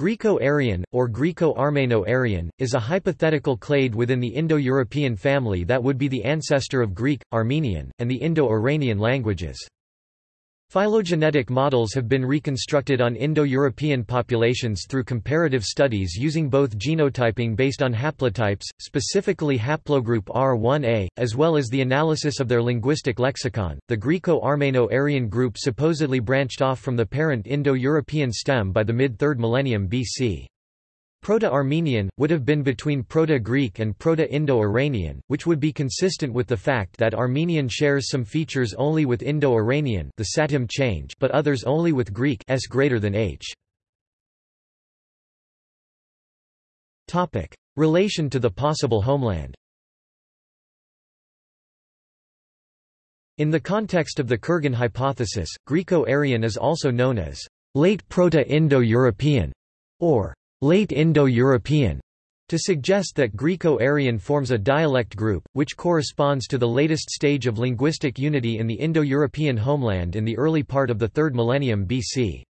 Greco-Aryan, or Greco-Armeno-Aryan, is a hypothetical clade within the Indo-European family that would be the ancestor of Greek, Armenian, and the Indo-Iranian languages. Phylogenetic models have been reconstructed on Indo-European populations through comparative studies using both genotyping based on haplotypes, specifically haplogroup R1a, as well as the analysis of their linguistic lexicon. The Greco-Armeno-Aryan group supposedly branched off from the parent Indo-European stem by the mid-3rd millennium BC. Proto-Armenian, would have been between Proto-Greek and Proto-Indo-Iranian, which would be consistent with the fact that Armenian shares some features only with Indo-Iranian the Satem change but others only with Greek s greater than h. Relation to the possible homeland In the context of the Kurgan hypothesis, Greco-Aryan is also known as late Proto-Indo-European or late Indo-European, to suggest that Greco-Aryan forms a dialect group, which corresponds to the latest stage of linguistic unity in the Indo-European homeland in the early part of the 3rd millennium BC.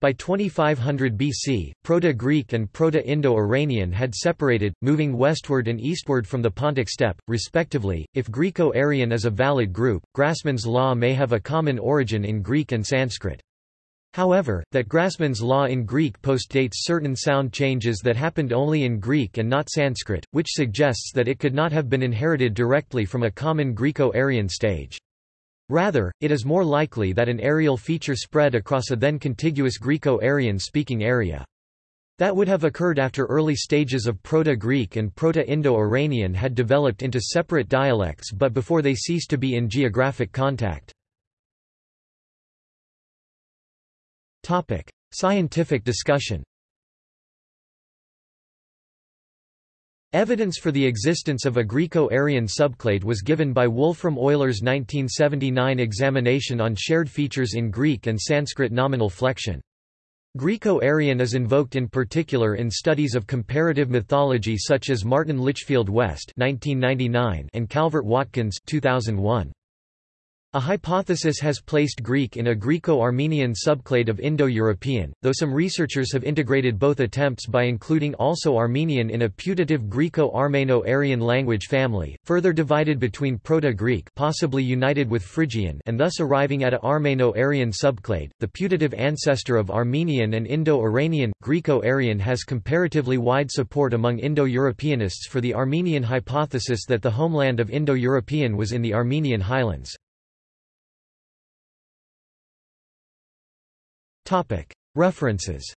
By 2500 BC, Proto-Greek and Proto-Indo-Iranian had separated, moving westward and eastward from the Pontic steppe, respectively. If Greco-Aryan is a valid group, Grassmann's law may have a common origin in Greek and Sanskrit. However, that Grassmann's law in Greek postdates certain sound changes that happened only in Greek and not Sanskrit, which suggests that it could not have been inherited directly from a common Greco-Aryan stage. Rather, it is more likely that an areal feature spread across a then contiguous Greco-Aryan speaking area. That would have occurred after early stages of Proto-Greek and Proto-Indo-Iranian had developed into separate dialects but before they ceased to be in geographic contact. Topic: Scientific discussion. Evidence for the existence of a Greco-Aryan subclade was given by Wolfram Euler's 1979 examination on shared features in Greek and Sanskrit nominal flexion. Greco-Aryan is invoked in particular in studies of comparative mythology such as Martin Litchfield West (1999) and Calvert Watkins (2001). A hypothesis has placed Greek in a Greco-Armenian subclade of Indo-European, though some researchers have integrated both attempts by including also Armenian in a putative Greco-Armeno-Aryan language family, further divided between Proto-Greek possibly united with Phrygian and thus arriving at a Armeno-Aryan subclade. The putative ancestor of Armenian and Indo-Iranian, Greco-Aryan has comparatively wide support among Indo-Europeanists for the Armenian hypothesis that the homeland of Indo-European was in the Armenian highlands. References